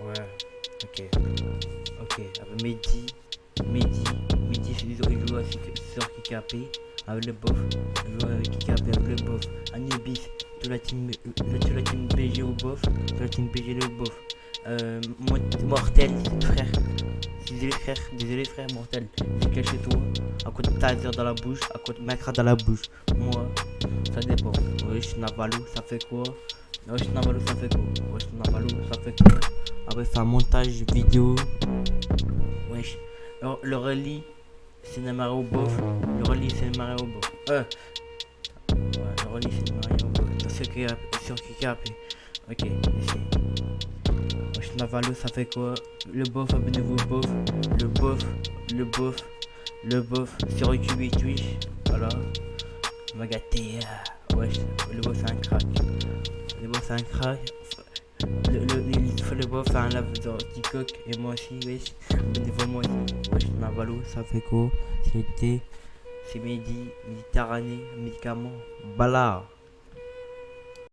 Ok. Ok. Avec Mehdi. Mehdi. Mehdi, il joue aussi sur Kikapé. Avec le bof. Il joue avec Kikapé, avec le bof. Anubis. Toute la team, euh, BG au bof. Toute la team BG le bof. Euh, mortel, frère. Désolé frère, désolé frère mortel. C'est quel chez toi À côté de Taser dans la bouche, à côté de Macra dans la bouche. Moi, ça dépend. Wesh, Navalou, ça fait quoi? Wesh, Navalou, ça fait quoi? Wesh, Navalou, ça fait quoi? Après, c'est un montage vidéo. Wesh. Le, relis, c'est Mario Bof. Le relis, c'est Mario Bof. Euh. Le relis, c'est Mario Bof. Sur Kikap. Ok, ici. Wesh, ça fait quoi? Le bof, abonnez-vous bof. Le bof, le bof, le bof. Sur YouTube Twitch. Voilà. On va euh, Wesh, le bof, c'est un crack. Le bof, c'est un crack. Le, le bof faire un lave dans TikTok. Et moi aussi, wesh. Abonnez-vous moi aussi. Wesh, Navalou, ça fait quoi? C'était. C'est Mehdi, Méditerranée, médicament, balard.